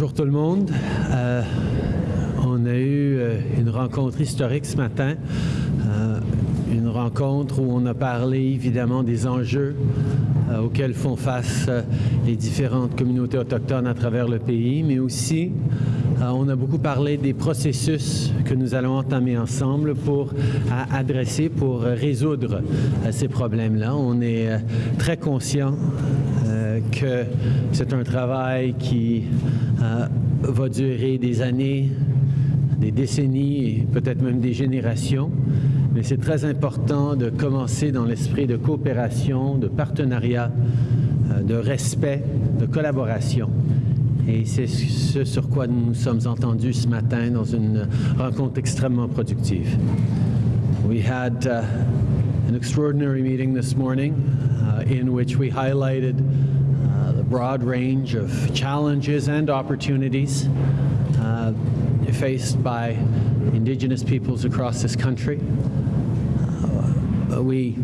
Bonjour tout le monde. Euh, on a eu euh, une rencontre historique ce matin, euh, une rencontre où on a parlé évidemment des enjeux auxquels font face les différentes communautés autochtones à travers le pays, mais aussi on a beaucoup parlé des processus que nous allons entamer ensemble pour adresser, pour résoudre ces problèmes-là. On est très conscient que c'est un travail qui euh, va durer des années, des décennies et peut-être même des générations. Mais c'est très important de commencer dans l'esprit de coopération, de partenariat, euh, de respect, de collaboration. Et c'est ce sur quoi nous nous sommes entendus ce matin dans une rencontre extrêmement productive. We had uh, an extraordinary meeting this morning uh, in which we highlighted uh, the broad range of challenges and opportunities uh, faced by Indigenous peoples across this country. Uh, we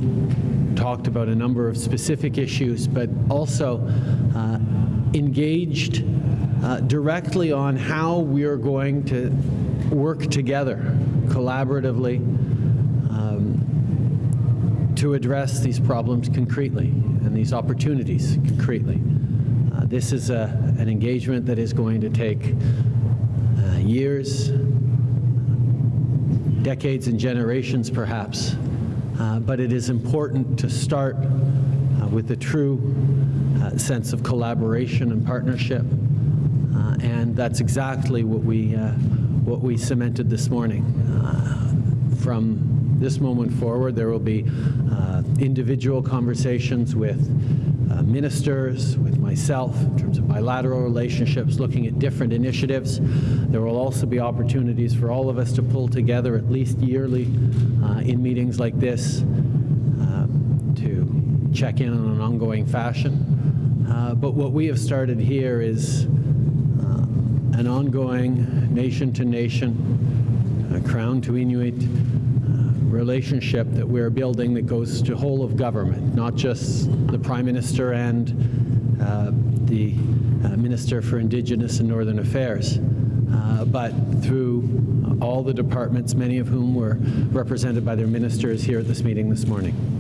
talked about a number of specific issues, but also uh, engaged uh, directly on how we are going to work together collaboratively to address these problems concretely and these opportunities concretely. Uh, this is a, an engagement that is going to take uh, years, decades and generations perhaps, Uh, but it is important to start uh, with a true uh, sense of collaboration and partnership, Uh, and that's exactly what we, what we cemented this morning. From this moment forward, there will be uh, individual conversations with uh, ministers, with myself, in terms of bilateral relationships, looking at different initiatives. There will also be opportunities for all of us to pull together at least yearly uh, in meetings like this uh, to check in on an ongoing fashion. Uh, But what we have started here is uh, an ongoing nation-to-nation, uh, Crown to Inuit relationship that we're building that goes to whole of government, not just the Prime Minister and uh, the uh, Minister for Indigenous and Northern Affairs, uh, but through all the departments, many of whom were represented by their ministers here at this meeting this morning.